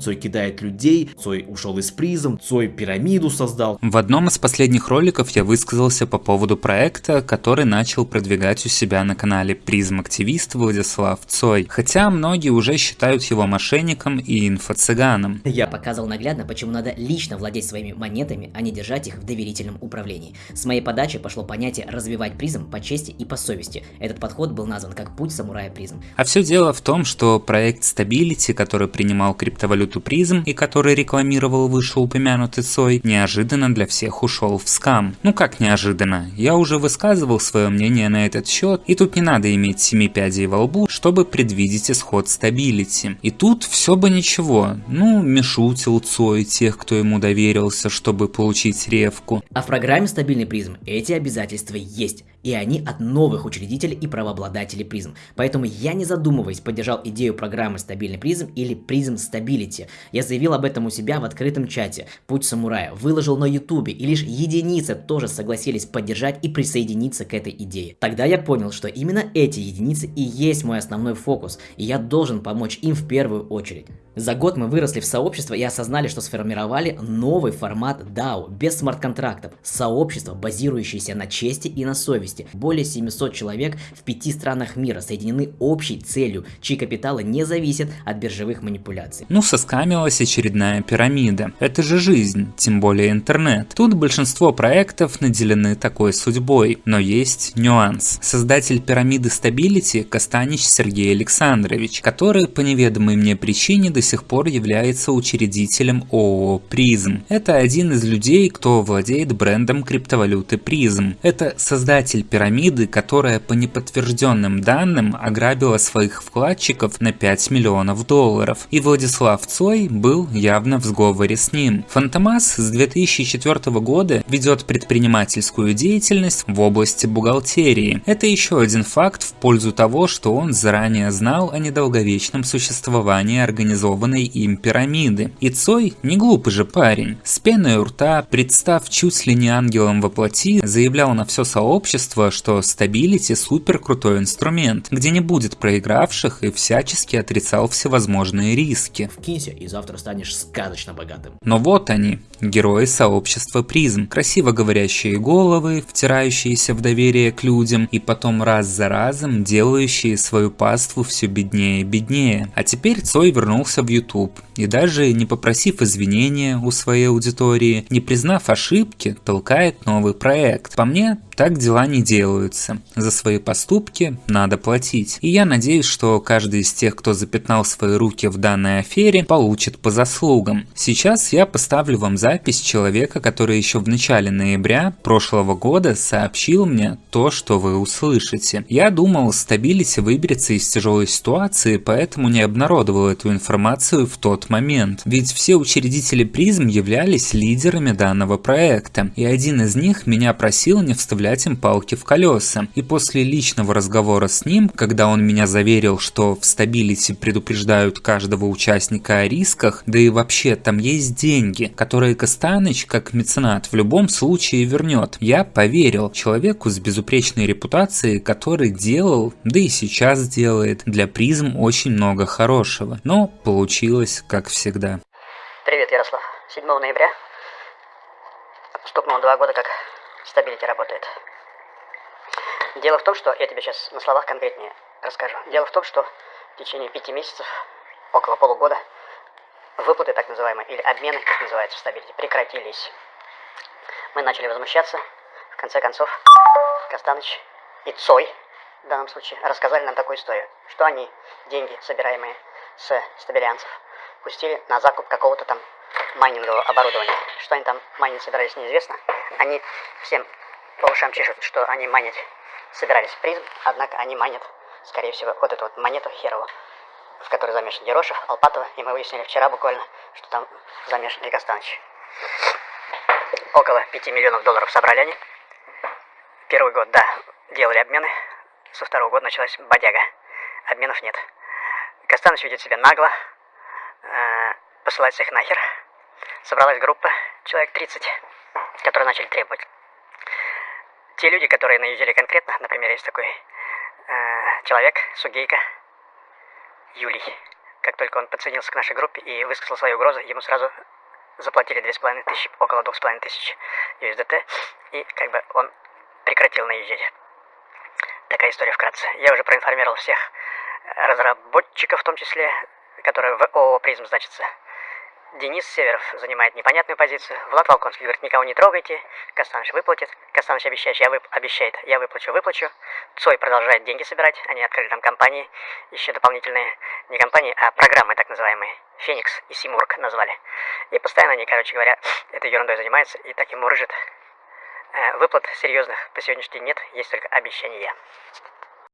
Цой кидает людей, Цой ушел из призм, Цой пирамиду создал. В одном из последних роликов я высказался по поводу проекта, который начал продвигать у себя на канале призм активист Владислав Цой, хотя многие уже считают его мошенником и инфо-цыганом. Я показывал наглядно, почему надо лично владеть своими монетами, а не держать их в доверительном управлении. С моей подачи пошло понятие развивать призм по чести и по совести. Этот подход был назван как путь самурая призм. А все дело в том, что проект Stability, который принимал криптовалюту валюту призм и который рекламировал вышеупомянутый Цой, неожиданно для всех ушел в скам. Ну как неожиданно? Я уже высказывал свое мнение на этот счет, и тут не надо иметь семи пядей во лбу, чтобы предвидеть исход Stability. И тут все бы ничего. Ну, мешутил Цой тех, кто ему доверился, чтобы получить рефку. А в программе стабильный призм эти обязательства есть и они от новых учредителей и правообладателей призм. Поэтому я не задумываясь поддержал идею программы стабильный призм или призм Stability. Я заявил об этом у себя в открытом чате «Путь самурая», выложил на ютубе и лишь единицы тоже согласились поддержать и присоединиться к этой идее. Тогда я понял, что именно эти единицы и есть мой основной фокус, и я должен помочь им в первую очередь. За год мы выросли в сообщество и осознали, что сформировали новый формат DAO, без смарт-контрактов. Сообщество, базирующееся на чести и на совести. Более 700 человек в пяти странах мира соединены общей целью, чьи капиталы не зависят от биржевых манипуляций. Ну, соскамилась очередная пирамида. Это же жизнь, тем более интернет. Тут большинство проектов наделены такой судьбой, но есть нюанс. Создатель пирамиды Stability Костанич Сергей Александрович, который по неведомой мне причине до сих пор является учредителем ООО «Призм». Это один из людей, кто владеет брендом криптовалюты «Призм». Это создатель пирамиды, которая по неподтвержденным данным ограбила своих вкладчиков на 5 миллионов долларов. И Владислав Цой был явно в сговоре с ним. Фантомас с 2004 года ведет предпринимательскую деятельность в области бухгалтерии. Это еще один факт в пользу того, что он заранее знал о недолговечном существовании организованного нарисованной им пирамиды. И Цой не глупый же парень. С пеной у рта, представ чуть ли не ангелом во плоти, заявлял на все сообщество, что стабилити супер крутой инструмент, где не будет проигравших и всячески отрицал всевозможные риски. Вкинься и завтра станешь сказочно богатым. Но вот они, герои сообщества призм, красиво говорящие головы, втирающиеся в доверие к людям и потом раз за разом делающие свою паству все беднее и беднее. А теперь Цой вернулся в YouTube и даже не попросив извинения у своей аудитории, не признав ошибки, толкает новый проект. По мне, так дела не делаются. За свои поступки надо платить. И я надеюсь, что каждый из тех, кто запятнал свои руки в данной афере, получит по заслугам. Сейчас я поставлю вам запись человека, который еще в начале ноября прошлого года сообщил мне то, что вы услышите. Я думал, Stability выберется из тяжелой ситуации, поэтому не обнародовал эту информацию в тот момент. Ведь все учредители призм являлись лидерами данного проекта, и один из них меня просил не вставлять им палки в колеса. И после личного разговора с ним, когда он меня заверил, что в Stability предупреждают каждого участника о рисках, да и вообще там есть деньги, которые Костаныч, как меценат, в любом случае вернет. Я поверил человеку с безупречной репутацией, который делал, да и сейчас делает, для призм очень много хорошего. Но получилось как всегда. Привет, Ярослав. 7 ноября стукнуло два года, как Stability работает. Дело в том, что я тебе сейчас на словах конкретнее расскажу. Дело в том, что в течение пяти месяцев, около полугода, выплаты так называемые, или обмены, как называется в Stability, прекратились. Мы начали возмущаться. В конце концов, Костаныч и Цой, в данном случае, рассказали нам такую историю, что они деньги, собираемые с стабилянцев, пустили на закуп какого-то там майнингового оборудования. Что они там майнить собирались, неизвестно. Они всем по ушам чешут, что они майнить собирались призм, однако они майнят, скорее всего, вот эту вот монету херову, в которой замешан Ерошев, Алпатова, и мы выяснили вчера буквально, что там замешан Ильгастанович. Около 5 миллионов долларов собрали они. Первый год, да, делали обмены. Со второго года началась бодяга. Обменов нет. Костанович ведет себя нагло, э, посылает всех нахер. Собралась группа, человек 30, которые начали требовать. Те люди, которые наезжали конкретно, например, есть такой э, человек, Сугейка, Юлий, как только он подсоединился к нашей группе и высказал свои угрозы, ему сразу заплатили 2,5 тысячи, около 2,5 тысяч USDT, и как бы он прекратил наезжать. Такая история вкратце. Я уже проинформировал всех разработчиков, в том числе, которые в ООО «Призм» значатся. Денис Северов занимает непонятную позицию. Влад Волконский говорит, никого не трогайте. Кастаныч выплатит. Кастаныч обещает, я вып... обещает, я выплачу, выплачу. Цой продолжает деньги собирать. Они открыли там компании, еще дополнительные, не компании, а программы так называемые. Феникс и Симург назвали. И постоянно они, короче говоря, этой ерундой занимаются и так ему рыжит. Э, выплат серьезных по сегодняшний день нет, есть только обещания.